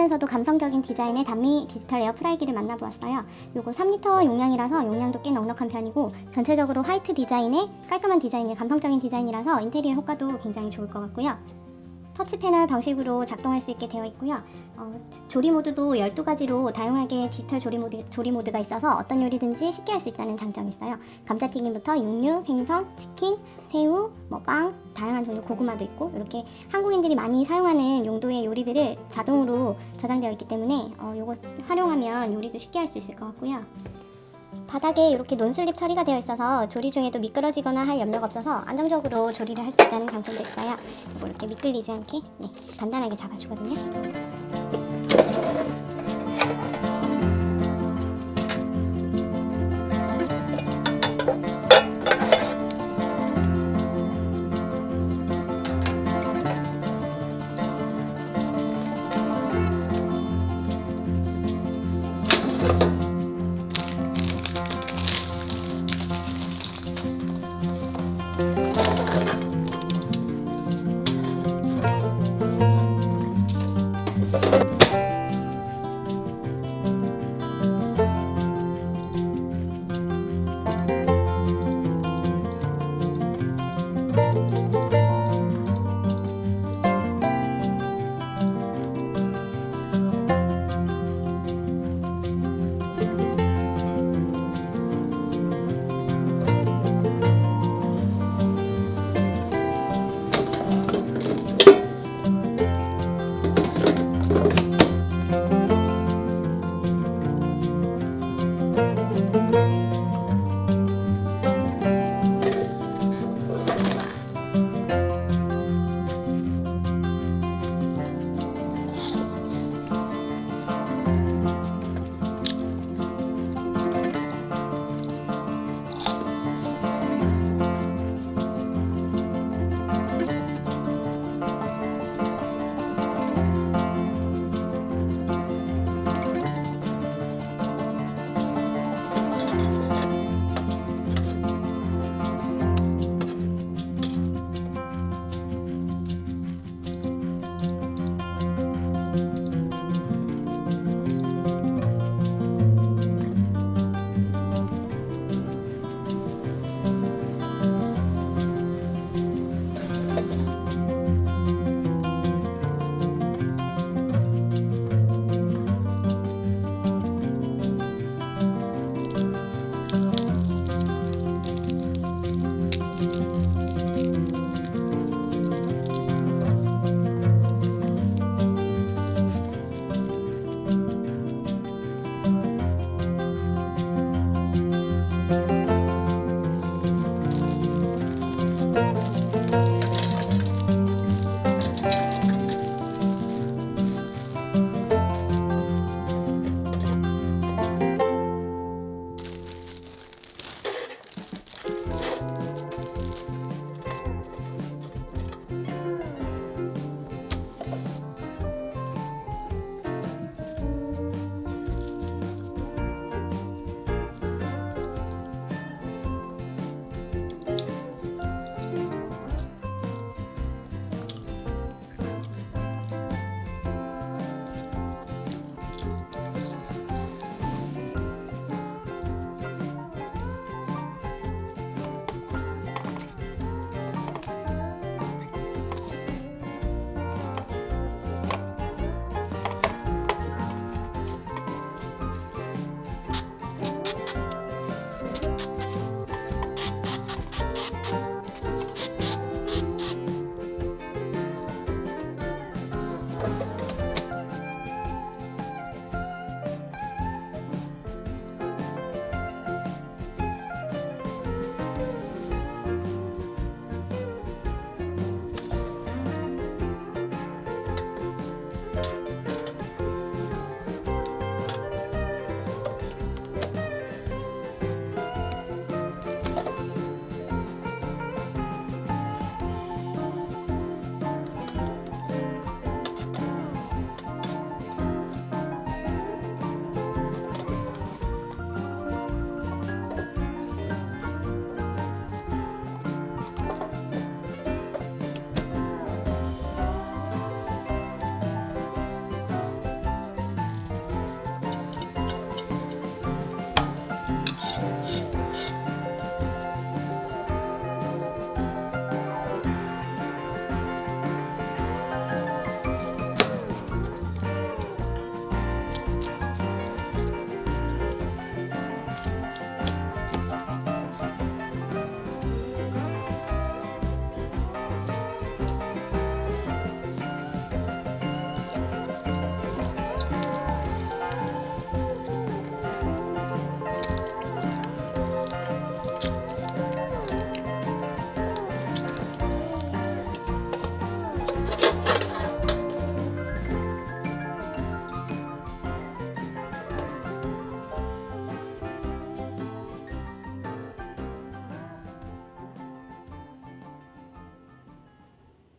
모던하면서도 감성적인 디자인의 단미 디지털 에어 프라이기를 만나보았어요. 요거 3리터 용량이라서 용량도 꽤 넉넉한 편이고 전체적으로 화이트 디자인의 깔끔한 디자인이 감성적인 디자인이라서 인테리어 효과도 굉장히 좋을 것 같고요. 터치 패널 방식으로 작동할 수 있게 되어 있고요. 어, 조리 모드도 12가지로 다양하게 디지털 조리 모드, 조리 모드가 있어서 어떤 요리든지 쉽게 할 수 있다는 장점이 있어요. 감자튀김부터 육류, 생선, 치킨, 새우, 뭐 빵, 다양한 종류 고구마도 있고 이렇게 한국인들이 많이 사용하는 용도의 요리들을 자동으로 저장되어 있기 때문에 어, 이거 활용하면 요리도 쉽게 할 수 있을 것 같고요. 바닥에 이렇게 논슬립 처리가 되어 있어서 조리 중에도 미끄러지거나 할 염려가 없어서 안정적으로 조리를 할 수 있다는 장점도 있어요. 이거 이렇게 미끌리지 않게 네, 단단하게 잡아주거든요.